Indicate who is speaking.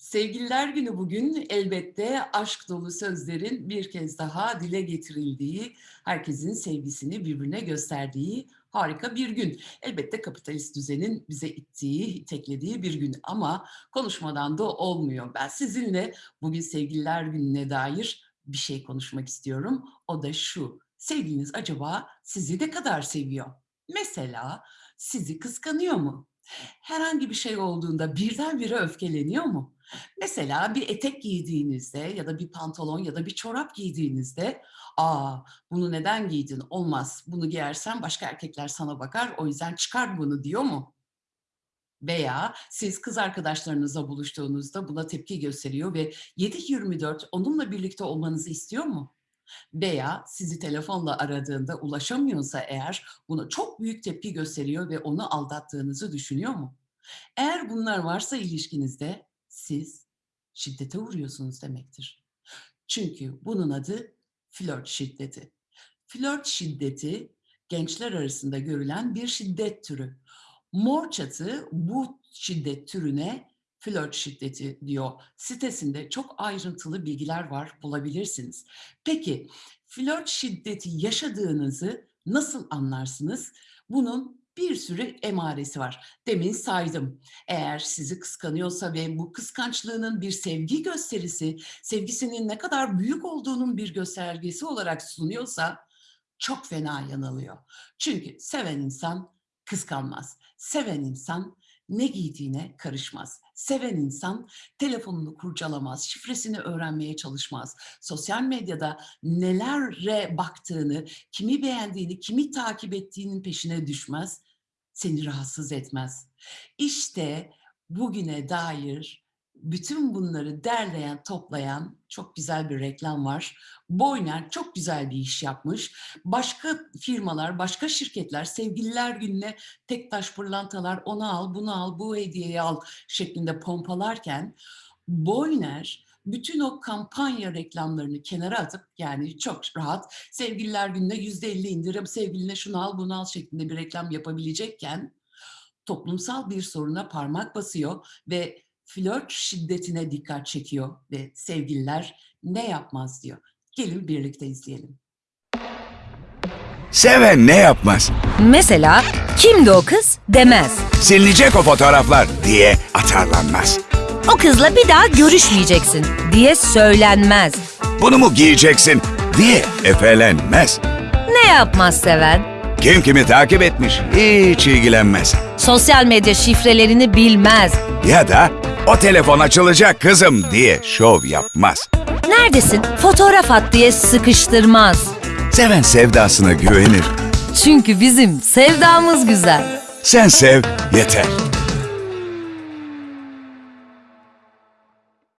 Speaker 1: Sevgililer Günü bugün elbette aşk dolu sözlerin bir kez daha dile getirildiği, herkesin sevgisini birbirine gösterdiği harika bir gün. Elbette kapitalist düzenin bize ittiği, iteklediği bir gün ama konuşmadan da olmuyor. Ben sizinle bugün Sevgililer Günü'ne dair bir şey konuşmak istiyorum. O da şu, sevgiliniz acaba sizi ne kadar seviyor? Mesela sizi kıskanıyor mu? Herhangi bir şey olduğunda birdenbire öfkeleniyor mu? Mesela bir etek giydiğinizde ya da bir pantolon ya da bir çorap giydiğinizde aa bunu neden giydin olmaz bunu giyersen başka erkekler sana bakar o yüzden çıkar bunu diyor mu? Veya siz kız arkadaşlarınızla buluştuğunuzda buna tepki gösteriyor ve 7-24 onunla birlikte olmanızı istiyor mu? Veya sizi telefonla aradığında ulaşamıyorsa eğer buna çok büyük tepki gösteriyor ve onu aldattığınızı düşünüyor mu? Eğer bunlar varsa ilişkinizde siz şiddete uğruyorsunuz demektir. Çünkü bunun adı flört şiddeti. Flört şiddeti gençler arasında görülen bir şiddet türü. Mor Çatı bu şiddet türüne flört şiddeti diyor. Sitesinde çok ayrıntılı bilgiler var bulabilirsiniz. Peki flört şiddeti yaşadığınızı nasıl anlarsınız? Bunun bir sürü emaresi var. Demin saydım. Eğer sizi kıskanıyorsa ve bu kıskançlığının bir sevgi gösterisi, sevgisinin ne kadar büyük olduğunun bir göstergesi olarak sunuyorsa çok fena yanılıyor. Çünkü seven insan kıskanmaz. Seven insan ne giydiğine karışmaz. Seven insan telefonunu kurcalamaz, şifresini öğrenmeye çalışmaz. Sosyal medyada nelere baktığını, kimi beğendiğini, kimi takip ettiğinin peşine düşmez. Seni rahatsız etmez. İşte bugüne dair bütün bunları derleyen, toplayan çok güzel bir reklam var. Boyner çok güzel bir iş yapmış. Başka firmalar, başka şirketler sevgililer gününe tek taş pırlantalar onu al, bunu al, bu hediyeyi al şeklinde pompalarken Boyner bütün o kampanya reklamlarını kenara atıp yani çok rahat sevgililer gününe yüzde elli indirim, sevgiline şunu al, bunu al şeklinde bir reklam yapabilecekken toplumsal bir soruna parmak basıyor ve flört şiddetine dikkat çekiyor ve sevgililer ne yapmaz diyor. Gelin birlikte izleyelim.
Speaker 2: Seven ne yapmaz?
Speaker 3: Mesela kimdi o kız demez.
Speaker 2: Silinecek o fotoğraflar diye atarlanmaz.
Speaker 3: O kızla bir daha görüşmeyeceksin diye söylenmez.
Speaker 2: Bunu mu giyeceksin diye efelenmez.
Speaker 3: Ne yapmaz seven?
Speaker 2: Kim kimi takip etmiş hiç ilgilenmez.
Speaker 3: Sosyal medya şifrelerini bilmez.
Speaker 2: Ya da o telefon açılacak kızım diye şov yapmaz.
Speaker 3: Neredesin? Fotoğraf at diye sıkıştırmaz.
Speaker 2: Seven sevdasına güvenir.
Speaker 3: Çünkü bizim sevdamız güzel.
Speaker 2: Sen sev yeter.